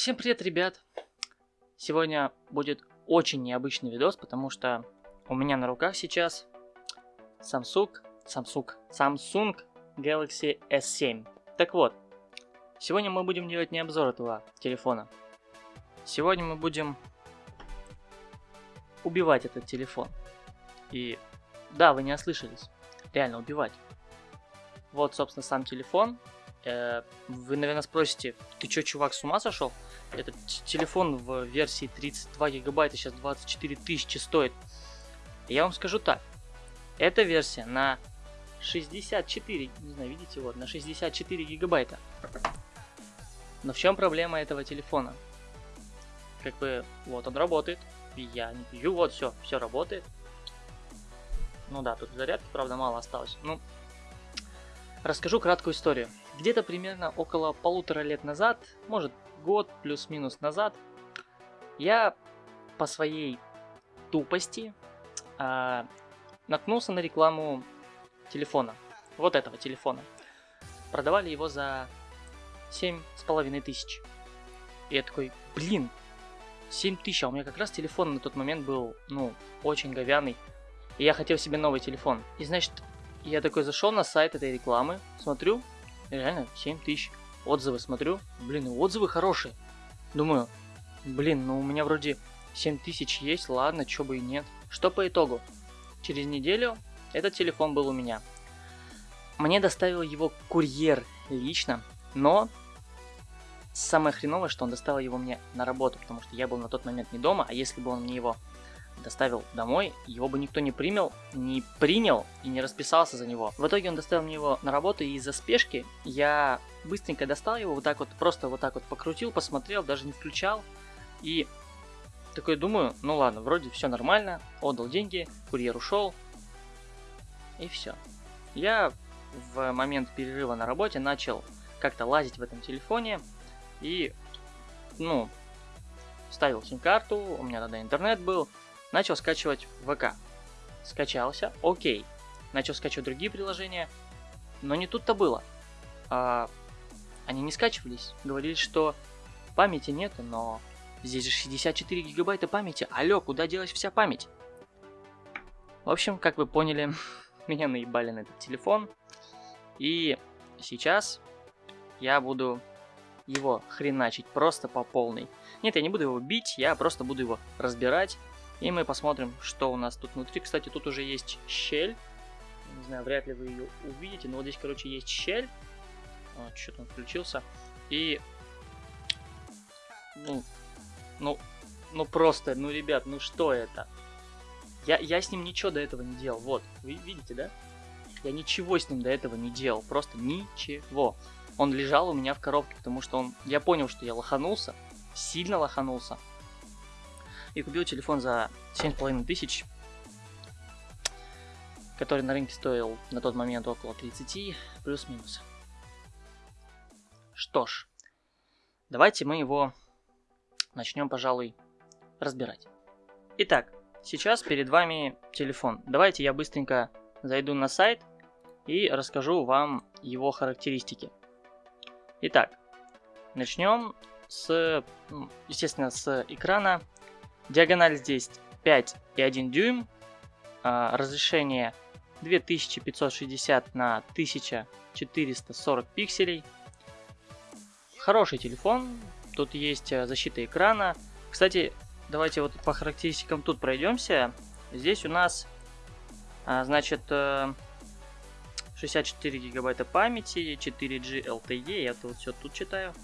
Всем привет, ребят! Сегодня будет очень необычный видос, потому что у меня на руках сейчас Samsung, Samsung, Samsung Galaxy S7. Так вот, сегодня мы будем делать не обзор этого телефона. Сегодня мы будем убивать этот телефон. И да, вы не ослышались, реально убивать. Вот, собственно, сам телефон. Э, вы, наверное, спросите, ты чё, чувак, с ума сошел? Этот телефон в версии 32 гигабайта сейчас 24 тысячи стоит. Я вам скажу так. Эта версия на 64, не знаю, видите, вот, на 64 гигабайта. Но в чем проблема этого телефона? Как бы, вот он работает, я не пью, вот, все, все работает. Ну да, тут зарядки, правда, мало осталось. Ну, расскажу краткую историю. Где-то примерно около полутора лет назад, может год плюс-минус назад, я по своей тупости э, наткнулся на рекламу телефона. Вот этого телефона. Продавали его за семь с половиной тысяч. И я такой, блин, 7 тысяч, а у меня как раз телефон на тот момент был, ну, очень говяный. И я хотел себе новый телефон. И значит, я такой зашел на сайт этой рекламы, смотрю, реально 7 тысяч. Отзывы смотрю, блин, отзывы хорошие. Думаю, блин, ну у меня вроде 7 тысяч есть, ладно, чё бы и нет. Что по итогу? Через неделю этот телефон был у меня. Мне доставил его курьер лично, но самое хреновое, что он доставил его мне на работу, потому что я был на тот момент не дома, а если бы он мне его доставил домой, его бы никто не принял, не принял и не расписался за него. В итоге он доставил мне его на работу, и из-за спешки я быстренько достал его, вот так вот, просто вот так вот покрутил, посмотрел, даже не включал. И такой думаю, ну ладно, вроде все нормально, отдал деньги, курьер ушел, и все. Я в момент перерыва на работе начал как-то лазить в этом телефоне, и, ну, ставил сим-карту, у меня тогда интернет был, начал скачивать ВК. Скачался, окей. Начал скачивать другие приложения, но не тут-то было. А, они не скачивались, говорили, что памяти нет, но здесь же 64 гигабайта памяти. Алло, куда делась вся память? В общем, как вы поняли, меня наебали на этот телефон. И сейчас я буду его хреначить просто по полной. Нет, я не буду его бить, я просто буду его разбирать. И мы посмотрим, что у нас тут внутри. Кстати, тут уже есть щель. Не знаю, вряд ли вы ее увидите, но вот здесь, короче, есть щель. Вот, что-то он включился. И... Ну, ну, ну просто, ну, ребят, ну что это? Я, я с ним ничего до этого не делал. Вот, вы видите, да? Я ничего с ним до этого не делал. Просто ничего он лежал у меня в коробке, потому что он... Я понял, что я лоханулся, сильно лоханулся. И купил телефон за 7,5 тысяч, который на рынке стоил на тот момент около 30, плюс-минус. Что ж, давайте мы его начнем, пожалуй, разбирать. Итак, сейчас перед вами телефон. Давайте я быстренько зайду на сайт и расскажу вам его характеристики. Итак, начнем с, естественно, с экрана. Диагональ здесь 5,1 дюйм, а, разрешение 2560 на 1440 пикселей. Хороший телефон, тут есть э, защита экрана. Кстати, давайте вот по характеристикам тут пройдемся. Здесь у нас, а, значит, э, 64 гигабайта памяти, 4G LTE, я вот все тут читаю.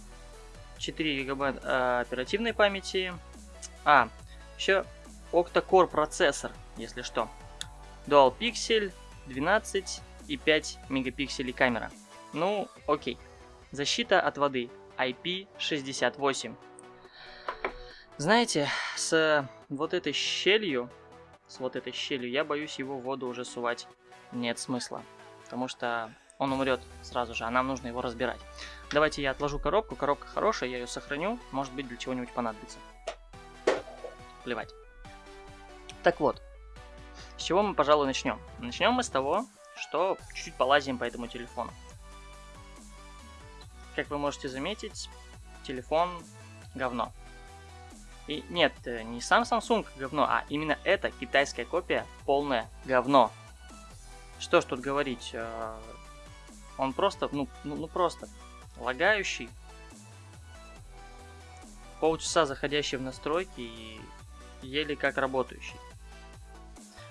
4 гигабайта э, оперативной памяти. А, еще octa-core процессор, если что. Dual Pixel, 12 и 5 мегапикселей камера. Ну, окей. Защита от воды IP68. Знаете, с вот этой щелью, с вот этой щелью, я боюсь его в воду уже сувать нет смысла потому что он умрет сразу же, а нам нужно его разбирать. Давайте я отложу коробку, коробка хорошая, я ее сохраню, может быть для чего-нибудь понадобится. Плевать. Так вот, с чего мы, пожалуй, начнем? Начнем мы с того, что чуть-чуть полазим по этому телефону. Как вы можете заметить, телефон говно. И нет, э, не сам Samsung говно, а именно эта китайская копия полное говно. Что ж тут говорить, э, он просто, ну, ну, ну просто лагающий. Полчаса заходящий в настройки и еле как работающий.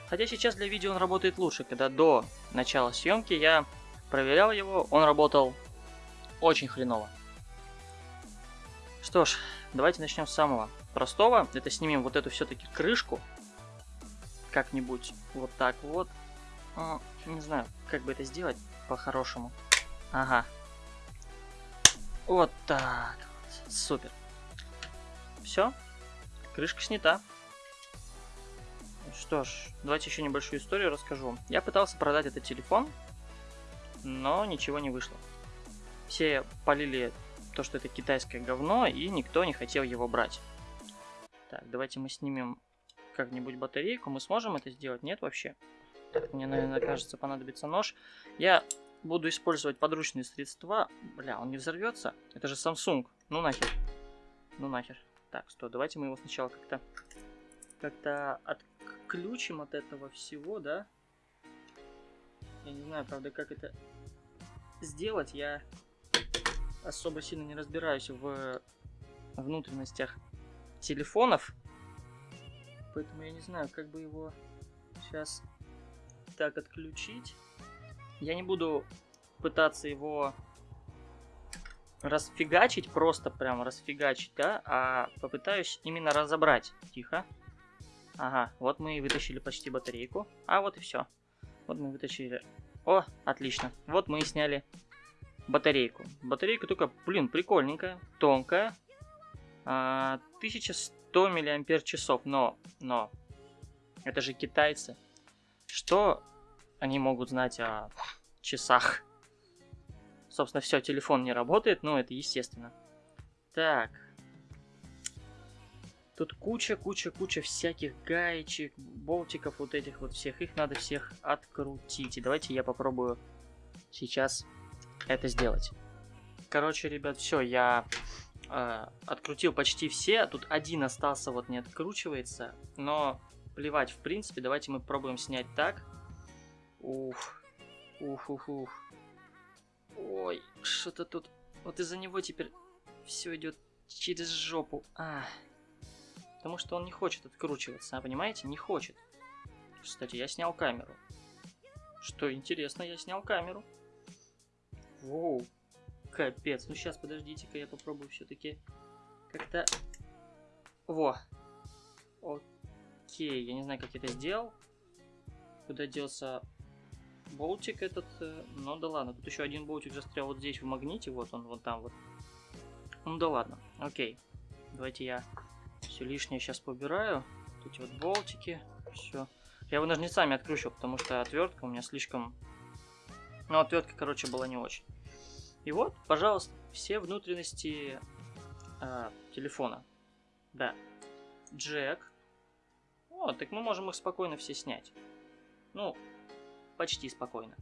Хотя сейчас для видео он работает лучше, когда до начала съемки я проверял его, он работал очень хреново. Что ж, давайте начнем с самого простого. Это снимем вот эту все-таки крышку. Как-нибудь вот так вот. Не знаю, как бы это сделать по-хорошему. Ага. Вот так. Супер. Все. Крышка снята. Что ж, давайте еще небольшую историю расскажу. Я пытался продать этот телефон, но ничего не вышло. Все полили то, что это китайское говно, и никто не хотел его брать. Так, давайте мы снимем как-нибудь батарейку. Мы сможем это сделать? Нет вообще? Мне, наверное, кажется, понадобится нож. Я буду использовать подручные средства. Бля, он не взорвется? Это же Samsung. Ну нахер. Ну нахер. Так, что, давайте мы его сначала как-то как-то отключим от этого всего, да? Я не знаю, правда, как это сделать. Я особо сильно не разбираюсь в внутренностях телефонов. Поэтому я не знаю, как бы его сейчас так отключить. Я не буду пытаться его расфигачить, просто прям расфигачить, да, а попытаюсь именно разобрать. Тихо. Ага, вот мы и вытащили почти батарейку. А вот и все. Вот мы вытащили. О, отлично. Вот мы и сняли батарейку. Батарейка только, блин, прикольненькая, тонкая. А, 1100 миллиампер часов, но, но, это же китайцы. Что они могут знать о часах? Собственно, все, телефон не работает, но это естественно. Так. Тут куча, куча, куча всяких гаечек, болтиков вот этих вот всех. Их надо всех открутить. И давайте я попробую сейчас это сделать. Короче, ребят, все, я э, открутил почти все. Тут один остался, вот не откручивается. Но плевать, в принципе. Давайте мы пробуем снять так. Ух, ух, ух, ух. Ой, что-то тут... Вот из-за него теперь все идет через жопу. А, потому что он не хочет откручиваться, а, понимаете? Не хочет. Кстати, я снял камеру. Что интересно, я снял камеру. Воу, капец. Ну сейчас, подождите-ка, я попробую все-таки как-то... Во. Окей, я не знаю, как я это сделал. Куда делся болтик этот? Э, ну да ладно, тут еще один болтик застрял вот здесь в магните, вот он, вот там вот. Ну да ладно, окей. Давайте я все лишнее сейчас побираю. Тут эти вот болтики, все. Я его ножницами откручу, потому что отвертка у меня слишком... Ну, отвертка, короче, была не очень. И вот, пожалуйста, все внутренности э, телефона. Да. Джек. Вот, так мы можем их спокойно все снять. Ну, почти спокойно.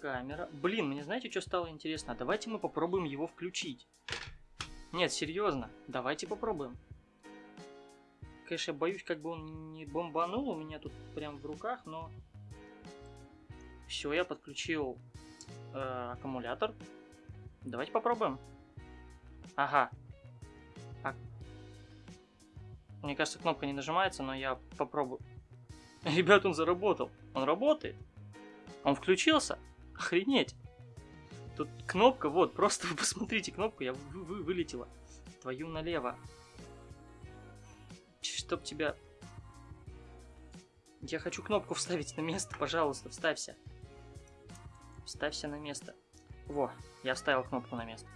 Камера. Блин, мне знаете, что стало интересно? Давайте мы попробуем его включить. Нет, серьезно, давайте попробуем. Конечно, я боюсь, как бы он не бомбанул у меня тут прям в руках, но... Все, я подключил э, аккумулятор. Давайте попробуем. Ага. А... Мне кажется, кнопка не нажимается, но я попробую. Ребят, он заработал. Он работает. Он включился. Охренеть. Тут кнопка, вот, просто вы посмотрите кнопку, я вы, вы, вылетела. Твою налево. Чтоб тебя... Я хочу кнопку вставить на место, пожалуйста, вставься. Вставься на место. Во, я вставил кнопку на место.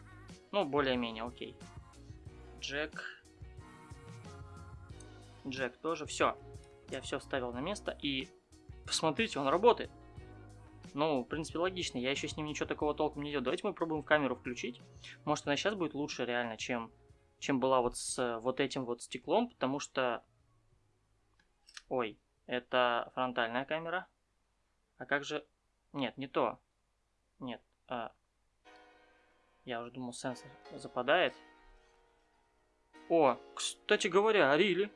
Ну, более-менее, окей. Джек. Джек тоже. Все. Я все вставил на место. И посмотрите, он работает. Ну, в принципе, логично. Я еще с ним ничего такого толком не делал. Давайте мы пробуем камеру включить. Может, она сейчас будет лучше реально, чем, чем была вот с вот этим вот стеклом. Потому что... Ой, это фронтальная камера. А как же... Нет, не то. Нет. А... Я уже думал, сенсор западает. О, кстати говоря, Рили.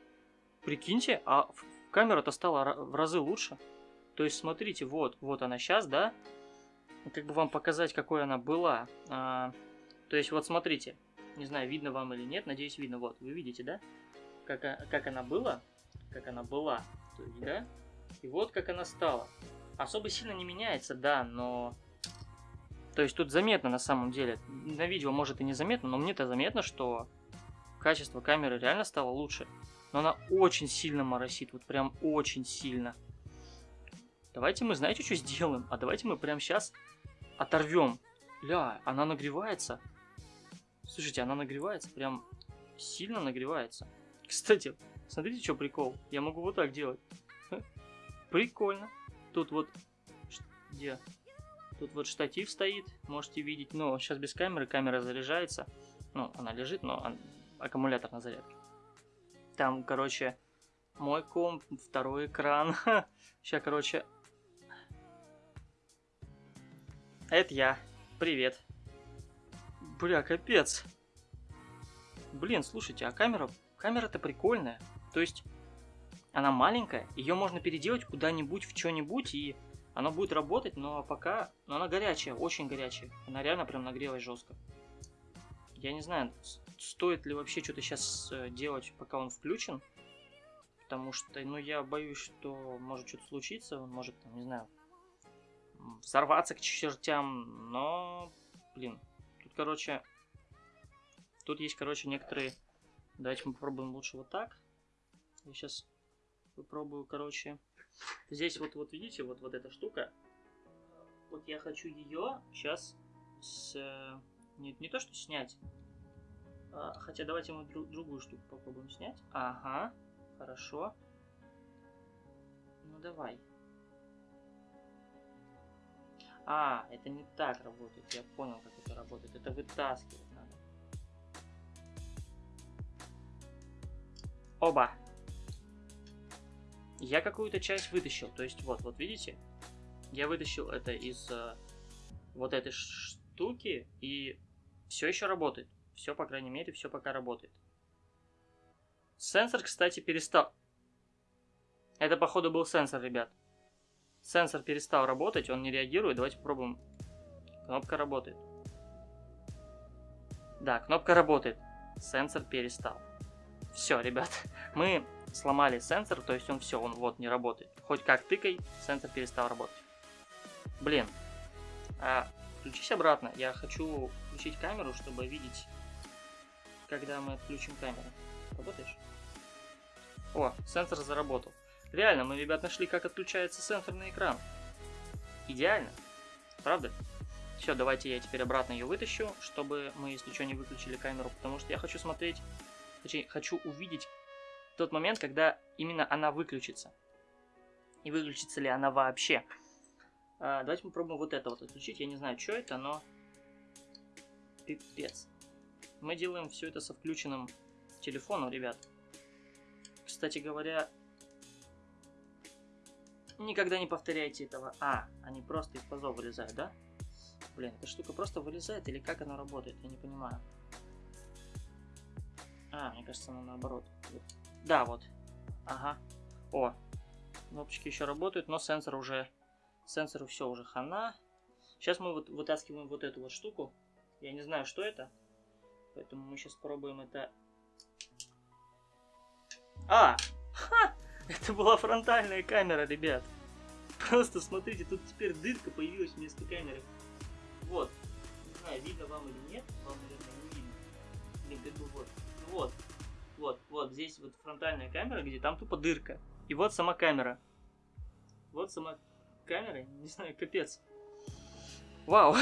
Прикиньте, а камера-то стала в разы лучше. То есть, смотрите, вот, вот она сейчас, да? Как бы вам показать, какой она была. А, то есть, вот смотрите. Не знаю, видно вам или нет, надеюсь, видно. Вот, вы видите, да? Как, как она была. Как она была. То есть, да? И вот как она стала. Особо сильно не меняется, да, но... То есть тут заметно на самом деле. На видео может и не заметно, но мне-то заметно, что качество камеры реально стало лучше. Но она очень сильно моросит, вот прям очень сильно. Давайте мы, знаете, что сделаем? А давайте мы прямо сейчас оторвем. Ля, она нагревается. Слушайте, она нагревается, прям сильно нагревается. Кстати, смотрите, что прикол. Я могу вот так делать. Прикольно. Тут вот... Где? Тут вот штатив стоит, можете видеть. Но сейчас без камеры, камера заряжается. Ну, она лежит, но аккумулятор на зарядке. Там, короче, мой комп, второй экран. Сейчас, короче... Это я. Привет. Бля, капец. Блин, слушайте, а камера... Камера-то прикольная. То есть, она маленькая, ее можно переделать куда-нибудь в что-нибудь, и она будет работать, но пока... Но она горячая, очень горячая. Она реально прям нагрелась жестко. Я не знаю, стоит ли вообще что-то сейчас э, делать, пока он включен. Потому что, ну, я боюсь, что может что-то случиться. Он может, там, не знаю, взорваться к чертям. Но, блин, тут, короче... Тут есть, короче, некоторые... Давайте мы попробуем лучше вот так. Я сейчас попробую, короче. Здесь вот, вот видите, вот, вот эта штука. Вот я хочу ее сейчас с... Не, не то, что снять. А, хотя давайте мы друг, другую штуку попробуем снять. Ага, хорошо. Ну давай. А, это не так работает. Я понял, как это работает. Это вытаскивать надо. Оба я какую-то часть вытащил. То есть вот, вот видите, я вытащил это из э, вот этой штуки и все еще работает. Все, по крайней мере, все пока работает. Сенсор, кстати, перестал... Это, походу, был сенсор, ребят. Сенсор перестал работать, он не реагирует. Давайте попробуем. Кнопка работает. Да, кнопка работает. Сенсор перестал. Все, ребят, мы сломали сенсор, то есть он все, он вот не работает. Хоть как тыкай, сенсор перестал работать. Блин. А, включись обратно. Я хочу включить камеру, чтобы видеть, когда мы отключим камеру. Работаешь? О, сенсор заработал. Реально, мы, ребят, нашли, как отключается сенсорный экран. Идеально. Правда? Все, давайте я теперь обратно ее вытащу, чтобы мы, если что, не выключили камеру, потому что я хочу смотреть, точнее, хочу увидеть, тот момент, когда именно она выключится. И выключится ли она вообще. А, давайте попробуем вот это вот отключить. Я не знаю, что это, но... Пипец. Мы делаем все это со включенным телефоном, ребят. Кстати говоря, никогда не повторяйте этого. А, они просто из пазов вылезают, да? Блин, эта штука просто вылезает или как она работает? Я не понимаю. А, мне кажется, она наоборот. Да, вот. Ага. О, кнопочки еще работают, но сенсор уже... Сенсору все уже хана. Сейчас мы вот вытаскиваем вот эту вот штуку. Я не знаю, что это. Поэтому мы сейчас пробуем это... А! Ха! Это была фронтальная камера, ребят. Просто смотрите, тут теперь дырка появилась вместо камеры. Вот. Не знаю, видно вам или нет. Вам, наверное, не видно. Блин, как бы вот. Ну вот. Вот, вот здесь вот фронтальная камера, где там тупо дырка. И вот сама камера. Вот сама камера, не знаю, капец. Вау.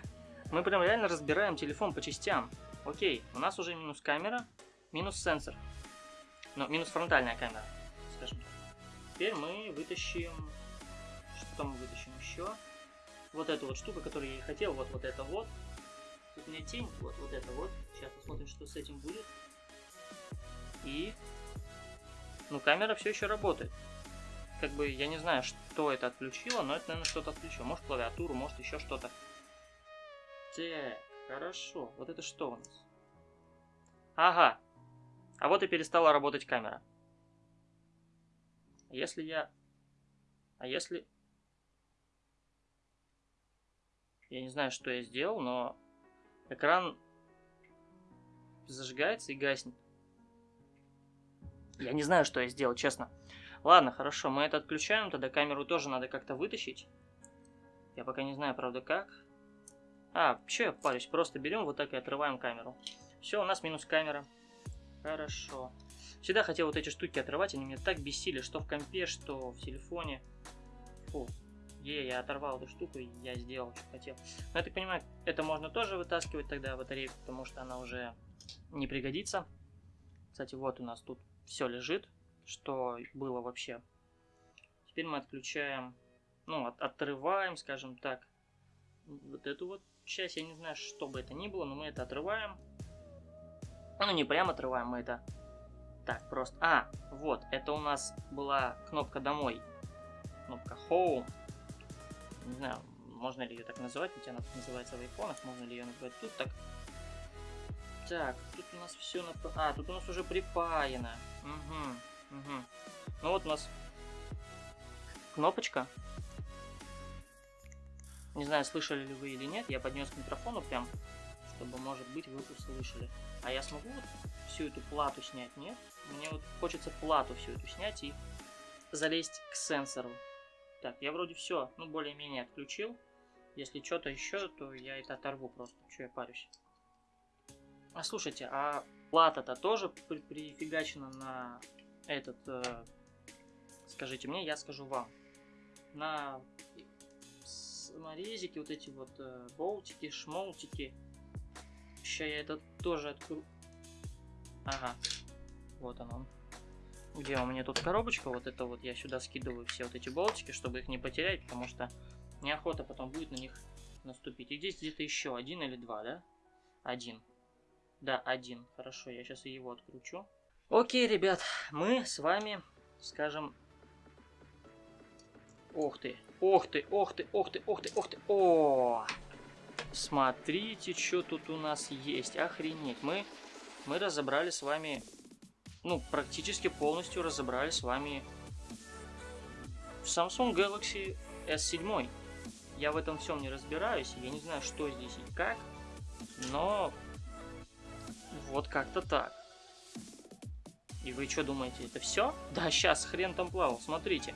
Мы прям реально разбираем телефон по частям. Окей, у нас уже минус камера, минус сенсор. Ну, минус фронтальная камера, скажем так. Теперь мы вытащим... Что мы вытащим еще? Вот эту вот штуку, которую я и хотел. Вот, вот это вот. Тут у меня тень. Вот, вот это вот. Сейчас посмотрим, что с этим будет. И... Ну, камера все еще работает. Как бы, я не знаю, что это отключило, но это, наверное, что-то отключило. Может, клавиатуру, может, еще что-то. Так, хорошо. Вот это что у нас? Ага. А вот и перестала работать камера. Если я... А если... Я не знаю, что я сделал, но экран зажигается и гаснет. Я не знаю, что я сделал, честно. Ладно, хорошо, мы это отключаем, тогда камеру тоже надо как-то вытащить. Я пока не знаю, правда, как. А, что я парюсь, просто берем вот так и отрываем камеру. Все, у нас минус камера. Хорошо. Всегда хотел вот эти штуки отрывать, они меня так бесили, что в компе, что в телефоне. Фу. Е, я оторвал эту штуку, и я сделал, что хотел. Но я так понимаю, это можно тоже вытаскивать тогда батарейку, потому что она уже не пригодится. Кстати, вот у нас тут все лежит, что было вообще. Теперь мы отключаем, ну, от, отрываем, скажем так, вот эту вот часть. Я не знаю, что бы это ни было, но мы это отрываем. Ну, не прямо отрываем, мы это так просто... А, вот, это у нас была кнопка «Домой». Кнопка «Home». Не знаю, можно ли ее так называть, ведь она так называется в айфонах. Можно ли ее назвать тут так? Так, тут у нас все... На... А, тут у нас уже припаяно. Угу, угу. Ну вот у нас кнопочка. Не знаю, слышали ли вы или нет, я поднес к микрофону прям, чтобы, может быть, вы услышали. А я смогу вот всю эту плату снять, нет? Мне вот хочется плату всю эту снять и залезть к сенсору. Так, я вроде все, ну, более-менее отключил. Если что-то еще, то я это оторву просто. Что я парюсь? А слушайте, а плата-то тоже при прифигачена на этот... Э, скажите мне, я скажу вам. На саморезики, вот эти вот э, болтики, шмолтики. Сейчас я это тоже открою. Ага, вот он Где у меня тут коробочка, вот это вот я сюда скидываю все вот эти болтики, чтобы их не потерять, потому что неохота потом будет на них наступить. И здесь где-то еще один или два, да? Один. Да, один. Хорошо, я сейчас его откручу. Окей, ребят, мы с вами, скажем... Ох ты, ох ты, ох ты, ох ты, ох ты, ох ты. О! Смотрите, что тут у нас есть. Охренеть. Мы, мы разобрали с вами ну, практически полностью разобрали с вами Samsung Galaxy S7. Я в этом всем не разбираюсь, я не знаю, что здесь и как, но вот как-то так. И вы что думаете, это все? Да, сейчас, хрен там плавал, смотрите.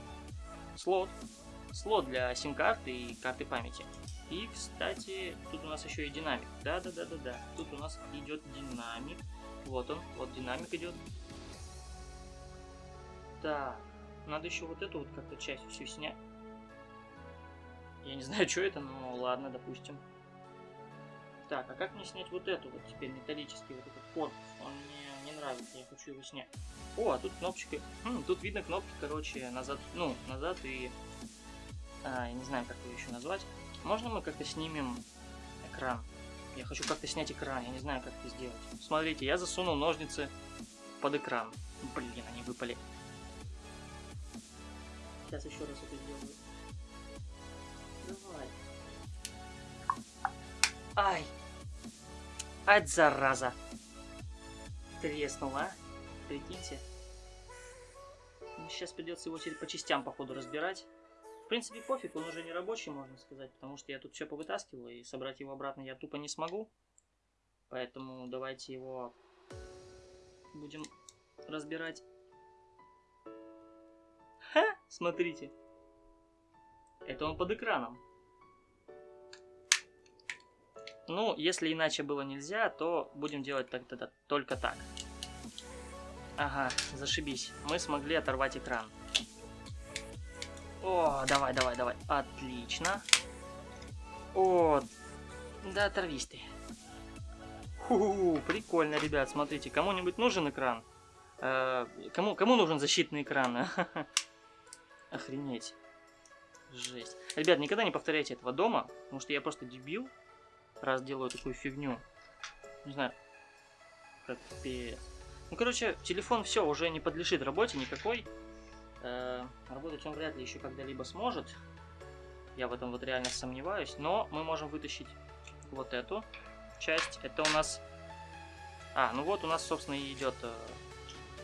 Слот. Слот для сим-карты и карты памяти. И, кстати, тут у нас еще и динамик. Да-да-да-да-да. Тут у нас идет динамик. Вот он, вот динамик идет. Так, надо еще вот эту вот как-то часть всю снять. Я не знаю, что это, но ладно, допустим. Так, а как мне снять вот эту вот теперь металлический вот этот корпус? Он мне не нравится, я хочу его снять. О, а тут кнопочка. Хм, тут видно кнопки, короче, назад, ну, назад и... А, я не знаю, как ее еще назвать. Можно мы как-то снимем экран? Я хочу как-то снять экран, я не знаю, как это сделать. Смотрите, я засунул ножницы под экран. Блин, они выпали. Сейчас еще раз это сделаю. Ай! Ать, зараза! Треснула, а? Прикиньте. Ну, сейчас придется его теперь по частям, походу, разбирать. В принципе, пофиг, он уже не рабочий, можно сказать, потому что я тут все повытаскивал, и собрать его обратно я тупо не смогу. Поэтому давайте его будем разбирать Ха, смотрите. Это он под экраном. Ну, если иначе было нельзя, то будем делать тогда только так. Ага, зашибись. Мы смогли оторвать экран. О, давай, давай, давай. Отлично. О, да оторвись ты. Ху, прикольно, ребят, смотрите. Кому-нибудь нужен экран? Э, кому, кому нужен защитный экран? Охренеть. Жесть. Ребят, никогда не повторяйте этого дома, потому что я просто дебил, раз делаю такую фигню. Не знаю. Капец. Ну, короче, телефон все, уже не подлежит работе никакой. Э, работать он вряд ли еще когда-либо сможет. Я в этом вот реально сомневаюсь. Но мы можем вытащить вот эту часть. Это у нас... А, ну вот у нас, собственно, и идет э,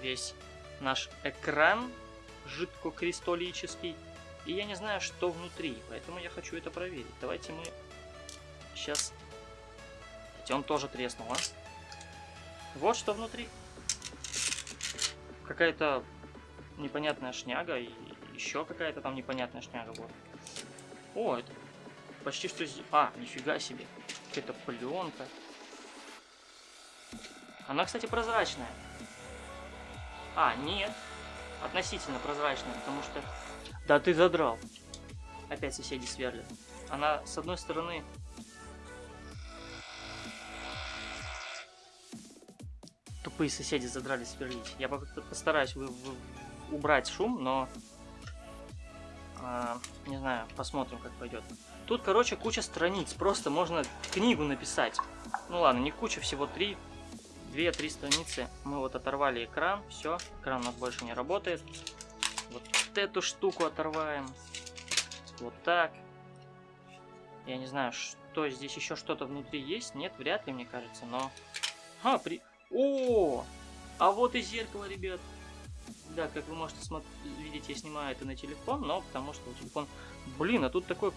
весь наш экран жидкокристаллический. И я не знаю, что внутри, поэтому я хочу это проверить. Давайте мы сейчас... Хотя он тоже треснул, а? Вот что внутри. Какая-то непонятная шняга и еще какая-то там непонятная шняга. Вот. О, это почти что... А, нифига себе. Какая-то пленка. Она, кстати, прозрачная. А, нет. Относительно прозрачная, потому что... Да ты задрал. Опять соседи сверлят. Она, с одной стороны... Тупые соседи задрали сверлить. Я постараюсь вы, вы, убрать шум, но... А, не знаю, посмотрим, как пойдет. Тут, короче, куча страниц. Просто можно книгу написать. Ну ладно, не куча, всего три. Две-три страницы. Мы вот оторвали экран. Все, экран у нас больше не работает. Вот эту штуку оторваем. Вот так. Я не знаю, что здесь еще что-то внутри есть. Нет, вряд ли, мне кажется, но... А, при... О! А вот и зеркало, ребят. Да, как вы можете видеть, я снимаю это на телефон, но потому что телефон... Блин, а тут такое...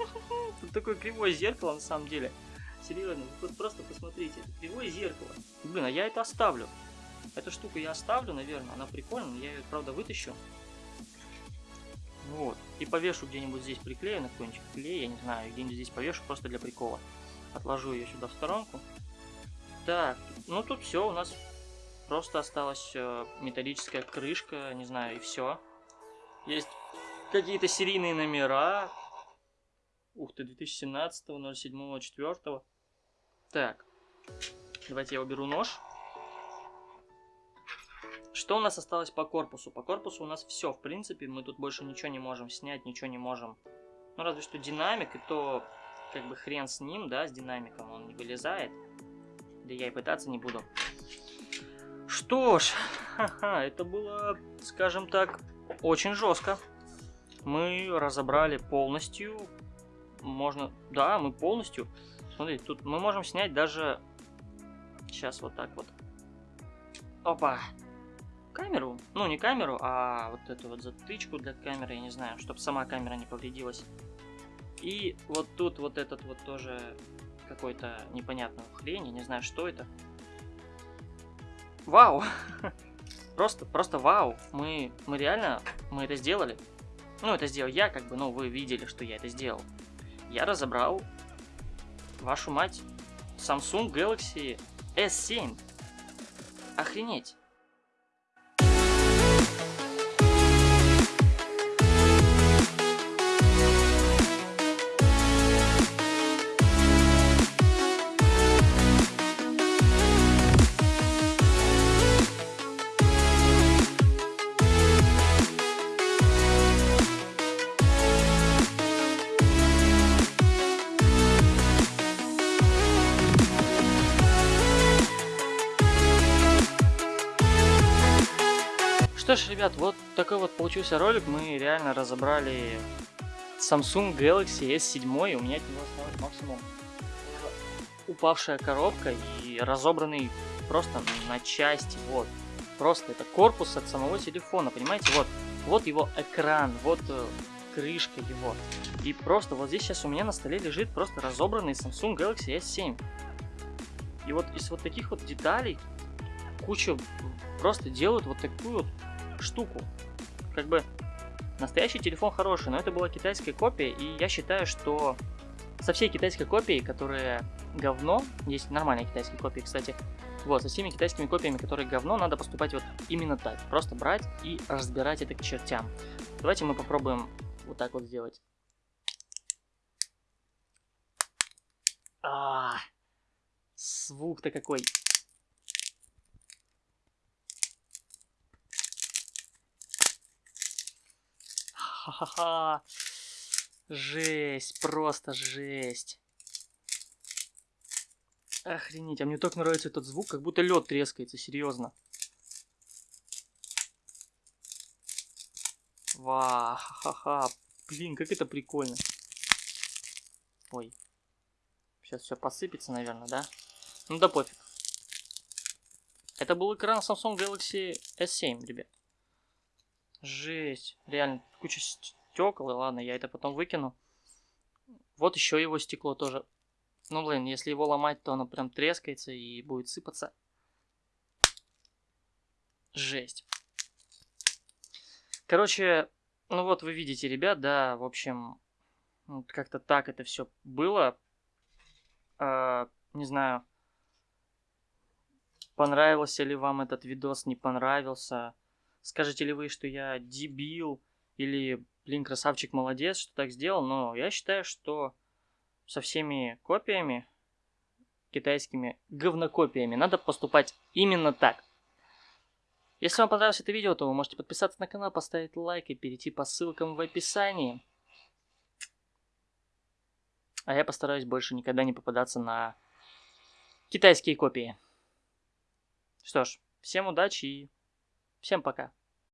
тут такое кривое зеркало на самом деле. Серьезно, вы просто посмотрите, это кривое зеркало. Блин, а я это оставлю. Эту штуку я оставлю, наверное, она прикольная, я ее, правда, вытащу. Вот. И повешу где-нибудь здесь, приклею на какой-нибудь клей, я не знаю, где-нибудь здесь повешу просто для прикола. Отложу ее сюда в сторонку. Так, ну тут все, у нас просто осталась э, металлическая крышка, не знаю, и все. Есть какие-то серийные номера. Ух ты, 2017, 07, 4. Так, давайте я уберу нож. Что у нас осталось по корпусу? По корпусу у нас все, в принципе, мы тут больше ничего не можем снять, ничего не можем. Ну, разве что динамик, и то, как бы, хрен с ним, да, с динамиком, он не вылезает. Да я и пытаться не буду. Что ж, ха-ха, это было, скажем так, очень жестко. Мы разобрали полностью, можно, да, мы полностью, смотрите, тут мы можем снять даже, сейчас вот так вот. Опа, камеру, ну не камеру, а вот эту вот затычку для камеры, я не знаю, чтобы сама камера не повредилась. И вот тут вот этот вот тоже какой-то непонятный хрень, я не знаю, что это. Вау! Просто, просто вау! Мы, мы реально, мы это сделали. Ну, это сделал я, как бы, ну, вы видели, что я это сделал. Я разобрал, вашу мать, Samsung Galaxy S7. Охренеть! Ребят, вот такой вот получился ролик. Мы реально разобрали Samsung Galaxy S7. У меня от него осталось максимум упавшая коробка и разобранный просто на части. Вот. Просто это корпус от самого телефона, понимаете? Вот, вот его экран, вот э, крышка его. И просто вот здесь сейчас у меня на столе лежит просто разобранный Samsung Galaxy S7. И вот из вот таких вот деталей куча просто делают вот такую вот штуку. Как бы настоящий телефон хороший, но это была китайская копия, и я считаю, что со всей китайской копией, которая говно, есть нормальные китайские копии, кстати, вот, со всеми китайскими копиями, которые говно, надо поступать вот именно так. Просто брать и разбирать это к чертям. Давайте мы попробуем вот так вот сделать. А, -а, -а звук-то какой. Ха-ха-ха. Жесть, просто жесть. Охренеть, а мне так нравится этот звук, как будто лед трескается, серьезно. Ва, ха-ха, блин, как это прикольно. Ой, сейчас все посыпется, наверное, да? Ну да пофиг. Это был экран Samsung Galaxy S7, ребят. Жесть. Реально, куча стекол. Ладно, я это потом выкину. Вот еще его стекло тоже. Ну, блин, если его ломать, то оно прям трескается и будет сыпаться. Жесть. Короче, ну вот вы видите, ребят, да, в общем, как-то так это все было. Э, не знаю, понравился ли вам этот видос, не понравился. Скажете ли вы, что я дебил или, блин, красавчик, молодец, что так сделал, но я считаю, что со всеми копиями, китайскими говнокопиями, надо поступать именно так. Если вам понравилось это видео, то вы можете подписаться на канал, поставить лайк и перейти по ссылкам в описании. А я постараюсь больше никогда не попадаться на китайские копии. Что ж, всем удачи и всем пока.